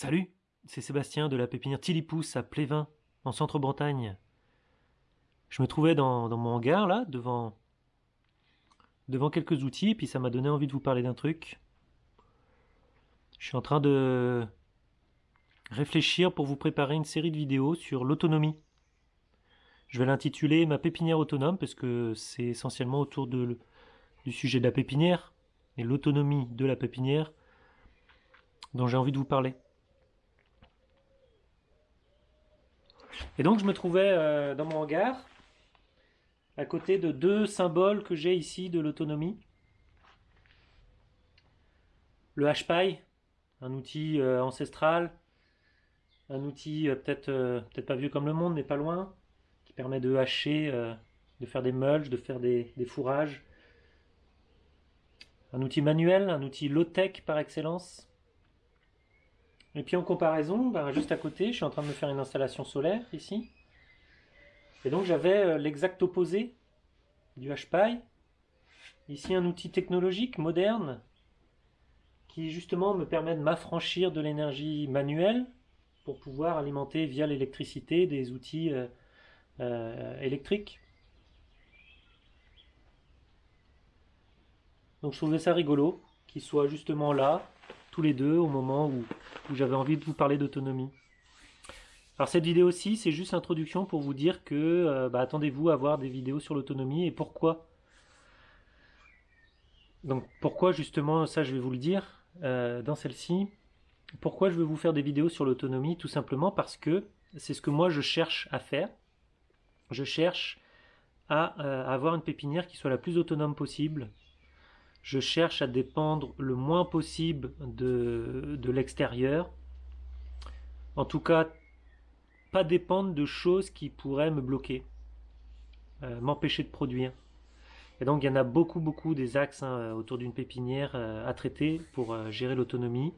Salut, c'est Sébastien de la pépinière Tilipousse à Plévin, en centre-Bretagne. Je me trouvais dans, mon hangar là, devant, devant quelques outils, puis ça m'a donné envie de vous parler d'un truc. Je suis en train de réfléchir pour vous préparer une série de vidéos sur l'autonomie. Je vais l'intituler Ma pépinière autonome parce que c'est essentiellement autour du sujet de la pépinière et l'autonomie de la pépinière dont j'ai envie de vous parler. Et donc je me trouvais euh, dans mon hangar, à côté de deux symboles que j'ai ici de l'autonomie. Le HPI, un outil euh, ancestral, un outil euh, peut-être peut-être pas vieux comme le monde, mais pas loin, qui permet de hacher, de faire des mulches, de faire des fourrages. Un outil manuel, un outil low-tech par excellence. Et puis en comparaison, ben, juste à côté, je suis en train de me faire une installation solaire ici. Et donc j'avais euh, l'exact opposé du HPI. Ici un outil technologique moderne qui justement me permet de m'affranchir de l'énergie manuelle pour pouvoir alimenter via l'électricité des outils euh, euh, électriques. Donc je trouvais ça rigolo qu'il soit justement là les deux au moment où, j'avais envie de vous parler d'autonomie. Alors cette vidéo aussi, c'est juste introduction pour vous dire que euh, bah, attendez-vous à voir des vidéos sur l'autonomie et pourquoi. Donc pourquoi justement, ça je vais vous le dire euh, dans celle-ci. Pourquoi je veux vous faire des vidéos sur l'autonomie? Tout simplement parce que c'est ce que moi je cherche à faire. Je cherche à euh, avoir une pépinière qui soit la plus autonome possible, je cherche à dépendre le moins possible de, l'extérieur. En tout cas, pas dépendre de choses qui pourraient me bloquer, euh, m'empêcher de produire. Et donc il y en a beaucoup beaucoup des axes hein, autour d'une pépinière euh, à traiter pour euh, gérer l'autonomie.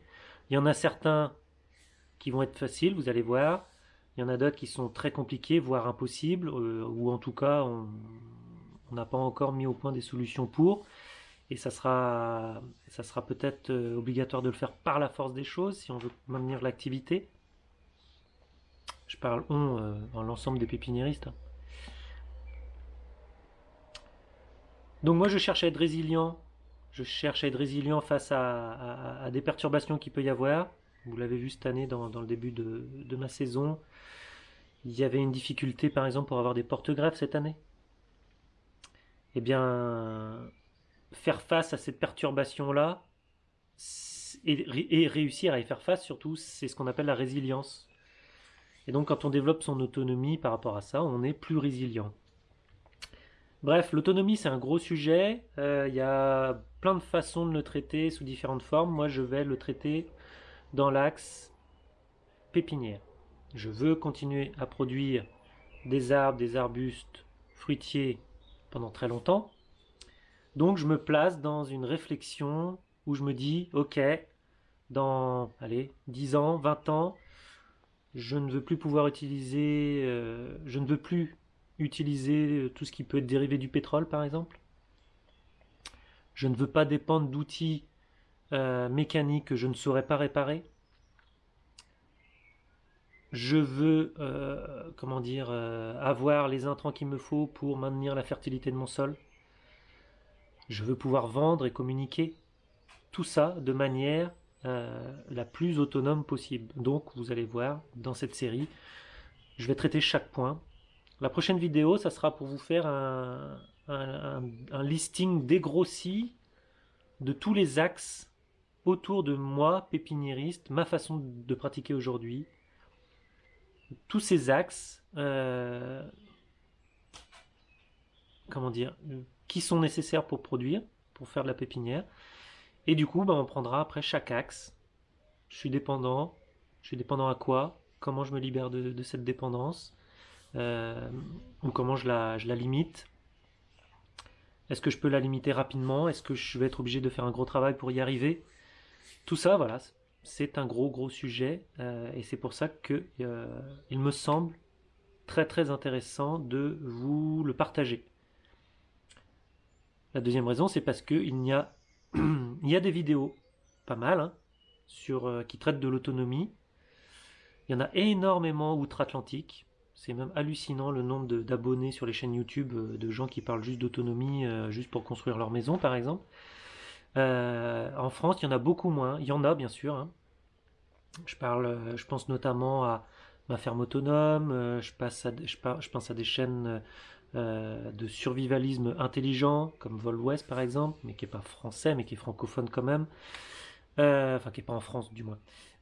Il y en a certains qui vont être faciles, vous allez voir. Il y en a d'autres qui sont très compliqués, voire impossibles, ou en tout cas on n'a pas encore mis au point des solutions pour et ça sera, peut-être euh, obligatoire de le faire par la force des choses si on veut maintenir l'activité. Je parle on euh, en l'ensemble des pépiniéristes. Hein. Donc moi je cherche à être résilient, je cherche à être résilient face à, des perturbations qu'il peut y avoir. Vous l'avez vu cette année dans, le début de, de, ma saison. Il y avait une difficulté par exemple pour avoir des porte-greffes cette année. Eh bien, faire face à cette perturbation-là et, réussir à y faire face, surtout, c'est ce qu'on appelle la résilience. Et donc, quand on développe son autonomie par rapport à ça, on est plus résilient. Bref, l'autonomie, c'est un gros sujet. Euh, il y a plein de façons de le traiter sous différentes formes. Moi, je vais le traiter dans l'axe pépinière. Je veux continuer à produire des arbres, des arbustes, fruitiers pendant très longtemps. Donc je me place dans une réflexion où je me dis, ok, dans allez, 10 ans, 20 ans, je ne veux plus pouvoir utiliser, euh, je ne veux plus utiliser tout ce qui peut être dérivé du pétrole par exemple. Je ne veux pas dépendre d'outils euh, mécaniques que je ne saurais pas réparer. Je veux, euh, comment dire, avoir les intrants qu'il me faut pour maintenir la fertilité de mon sol. Je veux pouvoir vendre et communiquer tout ça de manière euh, la plus autonome possible. Donc vous allez voir dans cette série, je vais traiter chaque point. La prochaine vidéo, ça sera pour vous faire un, listing dégrossi de tous les axes autour de moi, pépiniériste, ma façon de pratiquer aujourd'hui. Tous ces axes, euh, comment dire, qui sont nécessaires pour produire, pour faire de la pépinière. Et du coup, ben, on prendra après chaque axe. Je suis dépendant. Je suis dépendant à quoi Comment je me libère de, cette dépendance euh, Ou comment je la, je la limite Est-ce que je peux la limiter rapidement? Est-ce que je vais être obligé de faire un gros travail pour y arriver? Tout ça, voilà, c'est un gros gros sujet. Euh, et c'est pour ça que euh, il me semble très très intéressant de vous le partager. La deuxième raison, c'est parce qu'il y a, y a des vidéos, pas mal, hein, sur, euh, qui traitent de l'autonomie. Il y en a énormément outre-Atlantique. C'est même hallucinant le nombre d'abonnés sur les chaînes YouTube euh, de gens qui parlent juste d'autonomie, euh, juste pour construire leur maison, par exemple. En France, il y en a beaucoup moins. Il y en a, bien sûr. Hein. Je, pense notamment à ma ferme autonome. Je pense à des chaînes de survivalisme intelligent, comme Vol West, par exemple, mais qui n'est pas français, mais qui est francophone quand même. enfin, qui n'est pas en France, du moins.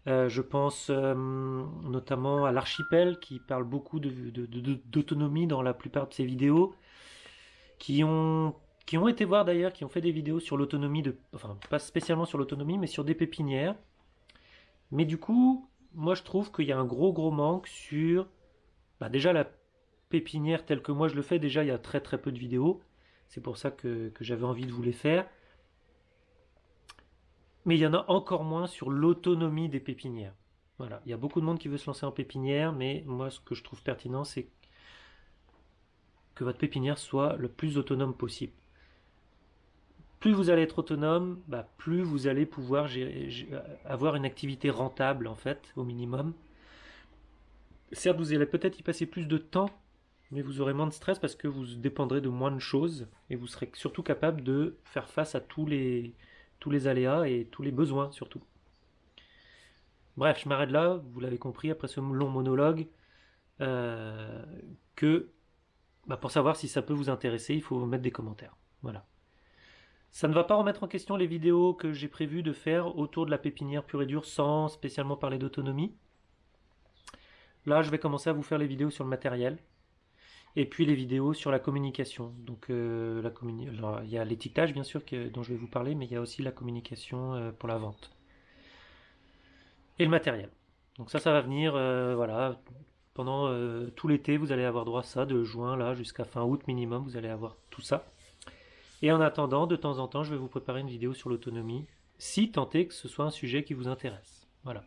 Euh, je pense euh, notamment à l'archipel qui parle beaucoup d'autonomie dans la plupart de ses vidéos, qui ont, qui ont été voir d'ailleurs, qui ont fait des vidéos sur l'autonomie, enfin pas spécialement sur l'autonomie, mais sur des pépinières. Mais du coup, moi je trouve qu'il y a un gros gros manque sur bah, déjà la pépinière telle que moi je le fais, déjà il y a très très peu de vidéos. C'est pour ça que j'avais envie de vous les faire mais il y en a encore moins sur l'autonomie des pépinières. Voilà, il y a beaucoup de monde qui veut se lancer en pépinière, mais moi ce que je trouve pertinent, c'est que votre pépinière soit le plus autonome possible. Plus vous allez être autonome, bah, plus vous allez pouvoir avoir une activité rentable en fait, au minimum. Certes, vous allez peut-être y passer plus de temps, mais vous aurez moins de stress parce que vous dépendrez de moins de choses et vous serez surtout capable de faire face à tous les, tous les aléas et tous les besoins surtout. Bref, je m'arrête là, vous l'avez compris après ce long monologue, euh, que bah, pour savoir si ça peut vous intéresser, il faut mettre des commentaires. Voilà. Ça ne va pas remettre en question les vidéos que j'ai prévu de faire autour de la pépinière pure et dure sans spécialement parler d'autonomie. Là, je vais commencer à vous faire les vidéos sur le matériel, et puis les vidéos sur la communication. Donc euh, il y a l'étiquetage bien sûr dont je vais vous parler, mais il y a aussi la communication euh, pour la vente. Et le matériel. Donc ça, ça va venir, euh, voilà, pendant tout l'été, vous allez avoir droit à ça, de juin là jusqu'à fin août minimum, vous allez avoir tout ça. Et en attendant, de temps en temps, je vais vous préparer une vidéo sur l'autonomie, si tant est que ce soit un sujet qui vous intéresse. Voilà.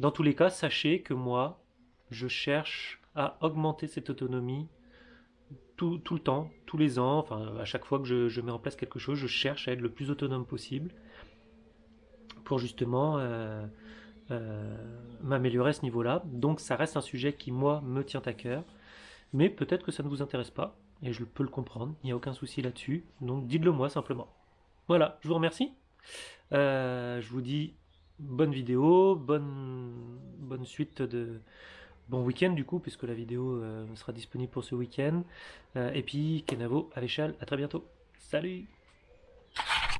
Dans tous les cas, sachez que moi, je cherche à augmenter cette autonomie tout, le temps, tous les ans, enfin à chaque fois que je, mets en place quelque chose, je cherche à être le plus autonome possible pour justement euh, euh, m'améliorer à ce niveau-là. Donc ça reste un sujet qui moi me tient à cœur, mais peut-être que ça ne vous intéresse pas, et je peux le comprendre, il n'y a aucun souci là-dessus, donc dites-le moi simplement. Voilà, je vous remercie. Euh, je vous dis bonne vidéo, bonne, bonne suite de, bon week-end du coup, puisque la vidéo euh, sera disponible pour ce week-end. Euh, et puis Kenavo à l'échelle, à très bientôt. Salut